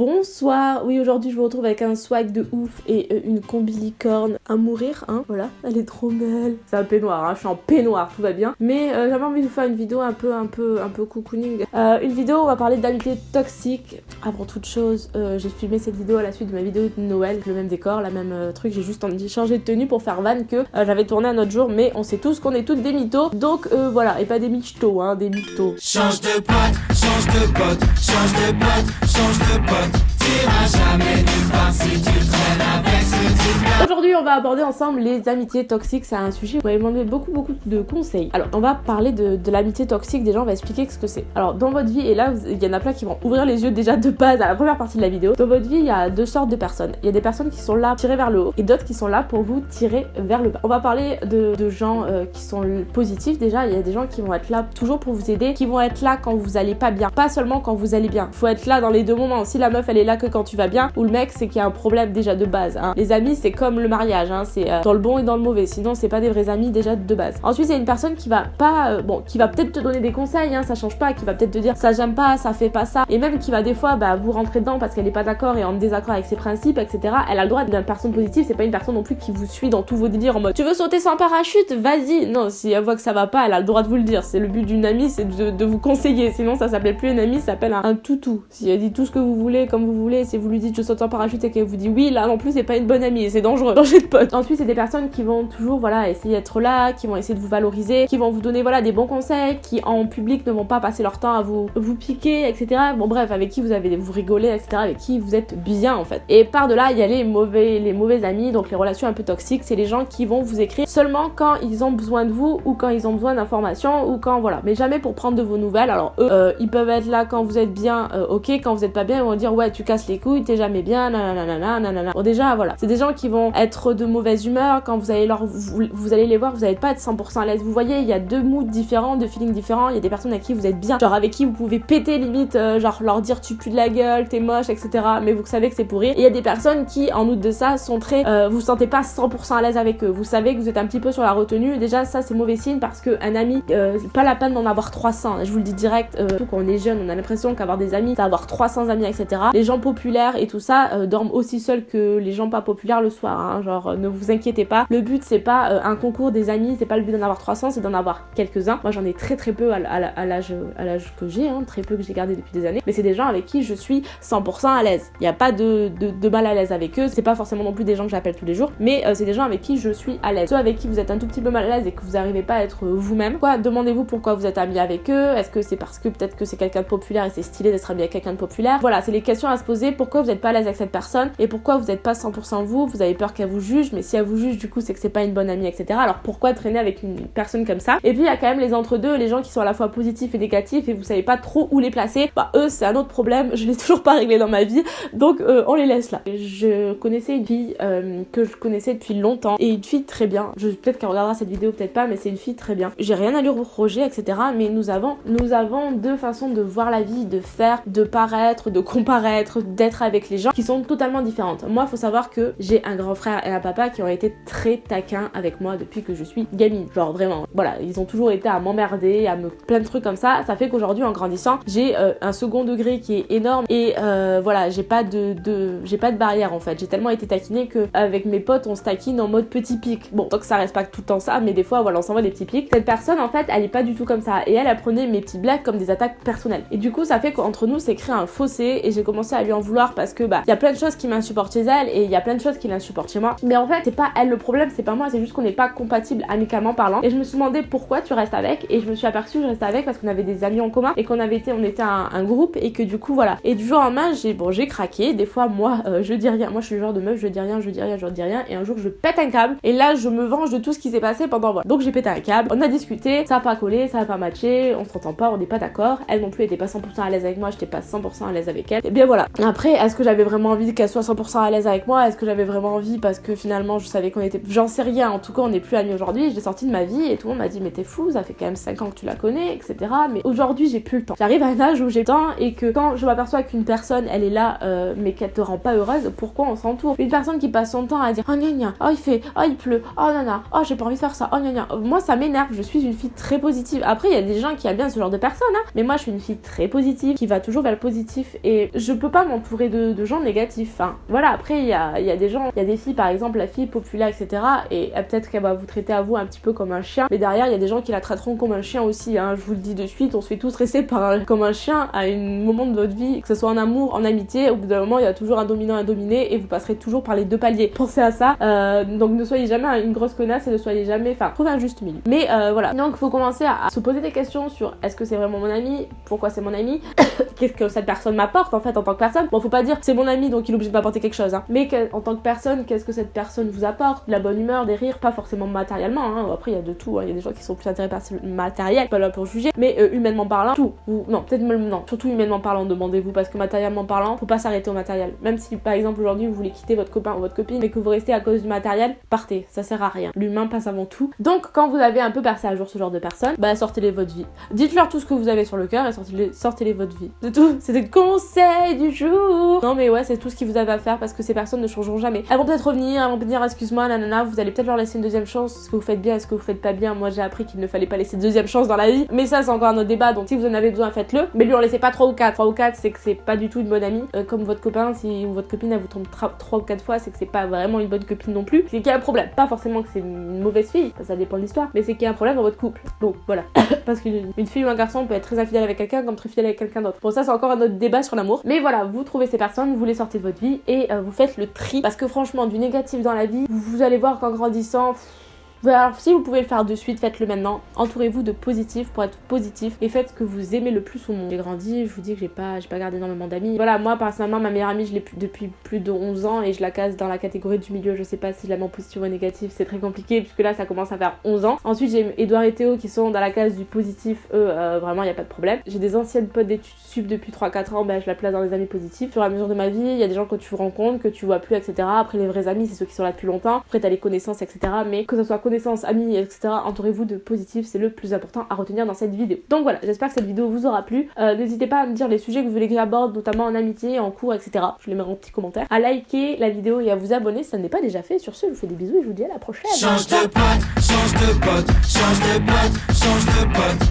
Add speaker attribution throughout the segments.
Speaker 1: Bonsoir, oui aujourd'hui je vous retrouve avec un swag de ouf et euh, une combi licorne à mourir, hein, voilà, elle est trop belle. C'est un peignoir, hein, je suis en peignoir, tout va bien. Mais euh, j'avais envie de vous faire une vidéo un peu, un peu, un peu cocooning. Euh, une vidéo où on va parler d'amitié toxique. Avant toute chose, j'ai filmé cette vidéo à la suite de ma vidéo de Noël, le même décor, la même truc, j'ai juste changé de tenue pour faire van que j'avais tourné un autre jour, mais on sait tous qu'on est toutes des mythos, donc voilà, et pas des mythos, hein, des mythos.
Speaker 2: Change de pote, change de pote, change de pote, change de pote.
Speaker 1: Aujourd'hui, on va aborder ensemble les amitiés toxiques. C'est un sujet où vous m'avez demandé beaucoup, beaucoup de conseils. Alors, on va parler de, l'amitié toxique. Déjà, on va expliquer ce que c'est. Alors, dans votre vie, et là, il y en a plein qui vont ouvrir les yeux déjà de base à la première partie de la vidéo. Dans votre vie, il y a deux sortes de personnes. Il y a des personnes qui sont là tirer vers le haut et d'autres qui sont là pour vous tirer vers le bas. On va parler de, de gens euh, qui sont positifs. Déjà, il y a des gens qui vont être là toujours pour vous aider, qui vont être là quand vous allez pas bien, pas seulement quand vous allez bien. Faut être là dans les deux moments. Si la meuf, elle est là que quand tu vas bien, ou le mec, c'est qu'il y a un problème déjà de base. Hein. Les amis, c'est comme le mariage, hein. c'est euh, dans le bon et dans le mauvais. Sinon, c'est pas des vrais amis déjà de base. Ensuite, c'est une personne qui va pas, euh, bon, qui va peut-être te donner des conseils, hein, ça change pas, qui va peut-être te dire ça j'aime pas, ça fait pas ça, et même qui va des fois bah, vous rentrer dedans parce qu'elle est pas d'accord et en désaccord avec ses principes, etc. Elle a le droit d'être une personne positive, c'est pas une personne non plus qui vous suit dans tous vos délires en mode tu veux sauter sans parachute, vas-y. Non, si elle voit que ça va pas, elle a le droit de vous le dire. C'est le but d'une amie, c'est de, vous conseiller. Sinon, ça s'appelle plus une amie, ça s'appelle un, un, toutou. Si elle dit tout ce que vous voulez, comme vous voulez, si vous lui dites je saute en parachute et qu'elle vous dit oui, là non plus, c'est pas une bonne amie, c'est dangereux. Danger de pote. Ensuite, c'est des personnes qui vont toujours, voilà, essayer d'être là, qui vont essayer de vous valoriser, qui vont vous donner, voilà, des bons conseils, qui en public ne vont pas passer leur temps à vous, vous piquer, etc. Bon, bref, avec qui vous avez, vous rigoler, etc. Avec qui vous êtes bien, en fait. Et par de là, il y a les mauvais, les mauvais amis, donc les relations un peu toxiques, c'est les gens qui vont vous écrire seulement quand ils ont besoin de vous ou quand ils ont besoin d'informations ou quand, voilà. Mais jamais pour prendre de vos nouvelles. Alors, eux, euh, ils peuvent être là quand vous êtes bien, euh, ok, quand vous êtes pas bien, ils vont dire ouais, tu casses les couilles, t'es jamais bien, nanana, nanana. Bon, déjà, voilà. C'est des gens qui vont être de mauvaise humeur quand vous allez leur, vous, allez les voir, vous allez pas être 100% à l'aise. Vous voyez, il y a deux moods différents, deux feelings différents. Il y a des personnes avec qui vous êtes bien, genre avec qui vous pouvez péter limite, euh, genre leur dire tu pues de la gueule, t'es moche, etc. Mais vous savez que c'est pour rire. Et il y a des personnes qui, en outre de ça, sont très, euh, vous sentez pas 100% à l'aise avec eux. Vous savez que vous êtes un petit peu sur la retenue. Déjà, ça c'est mauvais signe parce que un ami, euh, pas la peine d'en avoir 300. Je vous le dis direct, surtout quand on est jeune, on a l'impression qu'avoir des amis, c'est avoir 300 amis, etc. Les gens populaires et tout ça euh, dorment aussi seuls que les gens pas populaires le soir. Hein. Genre, euh, ne vous inquiétez pas. Le but, c'est pas euh, un concours des amis, c'est pas le but d'en avoir 300, c'est d'en avoir quelques-uns. Moi, j'en ai très très peu à, l'âge que j'ai, hein, très peu que j'ai gardé depuis des années. Mais c'est des gens avec qui je suis 100% à l'aise. Il n'y a pas de, de, mal à l'aise avec eux. C'est pas forcément non plus des gens que j'appelle tous les jours, mais c'est des gens avec qui je suis à l'aise. Ceux avec qui vous êtes un tout petit peu mal à l'aise et que vous n'arrivez pas à être vous-même. Quoi, demandez-vous pourquoi vous êtes ami avec eux. Est-ce que c'est parce que peut-être que c'est quelqu'un de populaire et c'est stylé d'être ami avec quelqu'un de populaire? Voilà, c'est les questions à se Pourquoi vous n'êtes pas à l'aise avec cette personne et pourquoi vous n'êtes pas 100% vous Vous avez peur qu'elle vous juge, mais si elle vous juge, du coup, c'est que c'est pas une bonne amie, etc. Alors pourquoi traîner avec une personne comme ça? Et puis il y a quand même les entre-deux, les gens qui sont à la fois positifs et négatifs et vous savez pas trop où les placer. Bah eux, c'est un autre problème. Je l'ai toujours pas réglé dans ma vie, donc euh, on les laisse là. Je connaissais une fille euh, que je connaissais depuis longtemps et une fille très bien. Je peut-être qu'elle regardera cette vidéo, peut-être pas, mais c'est une fille très bien. J'ai rien à lui reprocher, etc. Mais nous avons, nous avons deux façons de voir la vie, de faire, de paraître, de comparaître, d'être avec les gens qui sont totalement différentes. Moi, faut savoir que j'ai un grand frère et un papa qui ont été très taquins avec moi depuis que je suis gamine. Genre vraiment, voilà, ils ont toujours été à m'emmerder, à me plein de trucs comme ça. Ça fait qu'aujourd'hui, en grandissant, j'ai euh, un second degré qui est énorme et euh, voilà, j'ai pas de, j'ai pas de barrière en fait. J'ai tellement été taquinée que avec mes potes, on se taquine en mode petit pic. Bon, tant que ça reste pas tout le temps ça, mais des fois, voilà, on s'envoie des petits pics. Cette personne, en fait, elle est pas du tout comme ça et elle, apprenait mes petits blagues comme des attaques personnelles. Et du coup, ça fait qu'entre nous, c'est créé un fossé et j'ai commencé à lui en vouloir parce que bah, il y a plein de choses qui m'insupportent chez elle et il y a plein de choses qui l'insupportent chez moi. Mais en fait, c'est pas elle le problème, c'est pas moi, c'est juste qu'on n'est pas compatible amicalement parlant. Et je me suis demandé pourquoi tu restes avec et je me suis aperçue que je restais avec parce qu'on avait des amis en commun et qu'on avait été, on était un, groupe et que du coup voilà. Et du jour en main, j'ai bon, j'ai craqué. Des fois, moi, euh, je dis rien. Moi, je suis le genre de meuf, je dis rien, je dis rien, je dis rien. Et un jour, je pète un câble et là, je me venge de tout ce qui s'est passé pendant voilà. Donc j'ai pété un câble. On a discuté, ça a pas collé, ça a pas matché, on s'entend pas, on n'est pas d'accord. Elle non plus était pas 100% à l'aise avec moi, j'étais pas 100% à l'aise avec elle. Et bien voilà. Après, est-ce que j'avais vraiment envie qu'elle soit 100% à l'aise avec moi? Est-ce que j'avais vraiment envie parce que finalement je savais qu'on était. J'en sais rien, en tout cas on n'est plus amis aujourd'hui. Je l'ai sorti de ma vie et tout le monde m'a dit mais t'es fou, ça fait quand même 5 ans que tu la connais, etc. Mais aujourd'hui j'ai plus le temps. J'arrive à un âge où j'ai le temps et que quand je m'aperçois qu'une personne elle est là euh, mais qu'elle te rend pas heureuse, pourquoi on s'entoure? Une personne qui passe son temps à dire oh gna gna, oh il fait, oh il pleut, oh nana, oh j'ai pas envie de faire ça, oh gna gna. Moi ça m'énerve, je suis une fille très positive. Après il y a des gens qui aiment bien ce genre de personnes, hein, mais moi je suis une fille très positive qui va toujours vers le positif et je peux pas m'entourer de, gens négatifs. Voilà, après il y a, des gens, il y a des filles par exemple, la fille populaire, etc. Et peut-être qu'elle va vous traiter à vous un petit peu comme un chien, mais derrière il y a des gens qui la traiteront comme un chien aussi. Hein, je vous le dis de suite, on se fait tous stresser comme un chien à un moment de votre vie, que ce soit en amour, en amitié. Au bout d'un moment, il y a toujours un dominant et un dominé et vous passerez toujours par les deux paliers. Pensez à ça. Euh, donc ne soyez jamais une grosse connasse et ne soyez jamais, enfin, trouvez un juste milieu. Mais euh, voilà. Donc il faut commencer à, se poser des questions sur est-ce que c'est vraiment mon ami, pourquoi c'est mon ami, qu'est-ce que cette personne m'apporte en fait en tant que personne? Bon, faut pas dire c'est mon ami donc il est obligé de m'apporter quelque chose, hein. mais en tant que personne, qu'est-ce que cette personne vous apporte? De la bonne humeur, des rires, pas forcément matériellement. Hein. Après il y a de tout. Hein. Il y a des gens qui sont plus intéressés par le matériel, pas là pour juger, mais euh, humainement parlant, tout. Ou non, peut-être même non, surtout humainement parlant, demandez-vous parce que matériellement parlant, faut pas s'arrêter au matériel. Même si par exemple aujourd'hui vous voulez quitter votre copain ou votre copine mais que vous restez à cause du matériel, partez, ça sert à rien. L'humain passe avant tout. Donc quand vous avez un peu passé à jour ce genre de personnes, bah sortez-les votre vie. Dites-leur tout ce que vous avez sur le cœur et sortez-les sortez votre vie. C'est tout. C'était le conseil du Non mais ouais, c'est tout ce que vous avez à faire parce que ces personnes ne changeront jamais. Elles vont peut-être revenir, elles vont dire excuse-moi, nanana, vous allez peut-être leur laisser une deuxième chance, ce que vous faites bien, ce que vous faites pas bien. Moi j'ai appris qu'il ne fallait pas laisser de deuxième chance dans la vie. Mais ça c'est encore un autre débat, donc si vous en avez besoin, faites-le. Mais lui en laissez pas 3 ou 4. 3 ou 4 c'est que c'est pas du tout une bonne amie. Euh, comme votre copain, si votre copine elle vous trompe 3 ou 4 fois, c'est que c'est pas vraiment une bonne copine non plus. C'est qu'il y a un problème. Pas forcément que c'est une mauvaise fille, ça dépend de l'histoire, mais c'est qu'il y a un problème dans votre couple. Donc voilà. parce qu'une fille ou un garçon peut être très infidèle avec quelqu'un comme très fidèle avec quelqu'un d'autre. Bon ça c'est encore un autre débat sur l'amour. Mais voilà, vous trouvez ces personnes, vous les sortez de votre vie et euh, vous faites le tri. Parce que franchement, du négatif dans la vie, vous, allez voir qu'en grandissant, alors si vous pouvez le faire de suite, faites-le maintenant. Entourez-vous de positifs pour être positif et faites ce que vous aimez le plus au monde. J'ai grandi, je vous dis que j'ai pas, pas gardé énormément d'amis. Voilà, moi personnellement, ma meilleure amie, je l'ai depuis plus de 11 ans et je la case dans la catégorie du milieu. Je sais pas si je la positif ou négatif, c'est très compliqué puisque là ça commence à faire 11 ans. Ensuite, j'ai Edouard et Théo qui sont dans la case du positif. Eux, euh, vraiment, il y a pas de problème. J'ai des anciennes potes d'études sup depuis 3-4 ans, ben je la place dans les amis positifs. Et à mesure de ma vie, il y a des gens que tu rencontres, que tu vois plus, etc. Après, les vrais amis, c'est ceux qui sont là depuis longtemps. Après, t'as les connaissances, etc. Mais que ce soit connaissances, amis, Entourez-vous de positifs, c'est le plus important à retenir dans cette vidéo. Donc voilà, j'espère que cette vidéo vous aura plu. Euh, n'hésitez pas à me dire les sujets que vous voulez que j'aborde, notamment en amitié, en cours, etc. Je les mets en petit commentaire. À liker la vidéo et à vous abonner si ça n'est pas déjà fait. Sur ce, je vous fais des bisous et je vous dis à la prochaine. Change de pote, change de pote, change de pote, change de pote.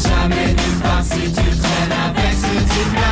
Speaker 1: jamais nulle part si tu traînes avec ce type